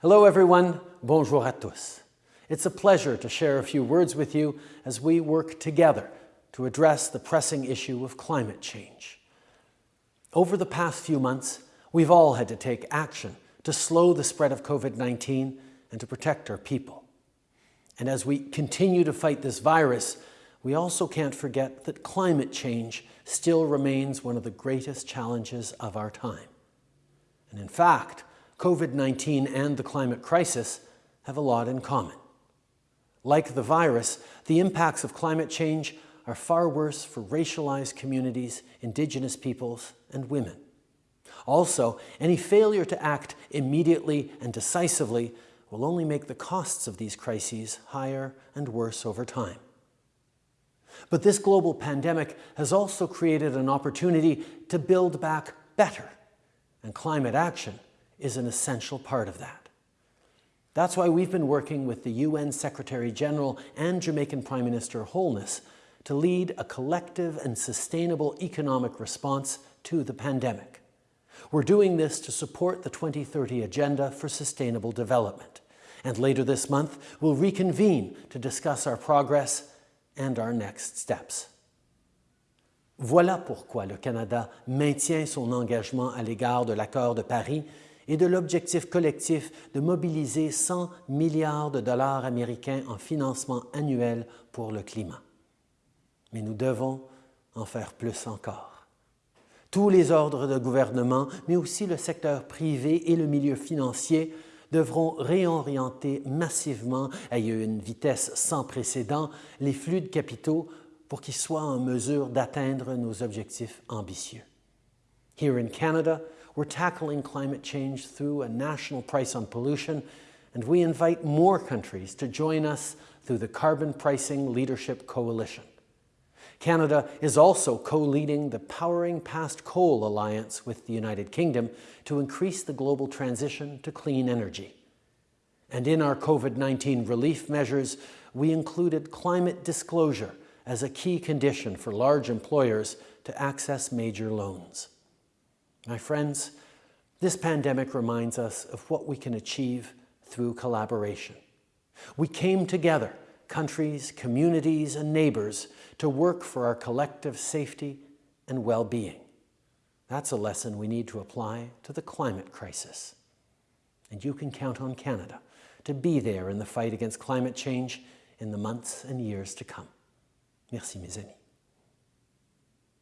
Hello everyone, bonjour à tous. It's a pleasure to share a few words with you as we work together to address the pressing issue of climate change. Over the past few months, we've all had to take action to slow the spread of COVID-19 and to protect our people. And as we continue to fight this virus, we also can't forget that climate change still remains one of the greatest challenges of our time. And in fact, COVID-19 and the climate crisis have a lot in common. Like the virus, the impacts of climate change are far worse for racialized communities, indigenous peoples, and women. Also, any failure to act immediately and decisively will only make the costs of these crises higher and worse over time. But this global pandemic has also created an opportunity to build back better, and climate action is an essential part of that. That's why we've been working with the UN Secretary General and Jamaican Prime Minister Holness to lead a collective and sustainable economic response to the pandemic. We're doing this to support the 2030 Agenda for Sustainable Development. And later this month, we'll reconvene to discuss our progress and our next steps. Voilà pourquoi le Canada maintient son engagement à l'égard de l'accord de Paris et de l'objectif collectif de mobiliser 100 milliards de dollars américains en financement annuel pour le climat. Mais nous devons en faire plus encore. Tous les ordres de gouvernement, mais aussi le secteur privé et le milieu financier devront réorienter massivement, à une vitesse sans précédent, les flux de capitaux pour qu'ils soient en mesure d'atteindre nos objectifs ambitieux. Here in Canada, we're tackling climate change through a national price on pollution, and we invite more countries to join us through the Carbon Pricing Leadership Coalition. Canada is also co-leading the Powering Past Coal Alliance with the United Kingdom to increase the global transition to clean energy. And in our COVID-19 relief measures, we included climate disclosure as a key condition for large employers to access major loans. My friends, this pandemic reminds us of what we can achieve through collaboration. We came together countries, communities, and neighbors to work for our collective safety and well-being. That's a lesson we need to apply to the climate crisis. And you can count on Canada to be there in the fight against climate change in the months and years to come. Merci mes amis.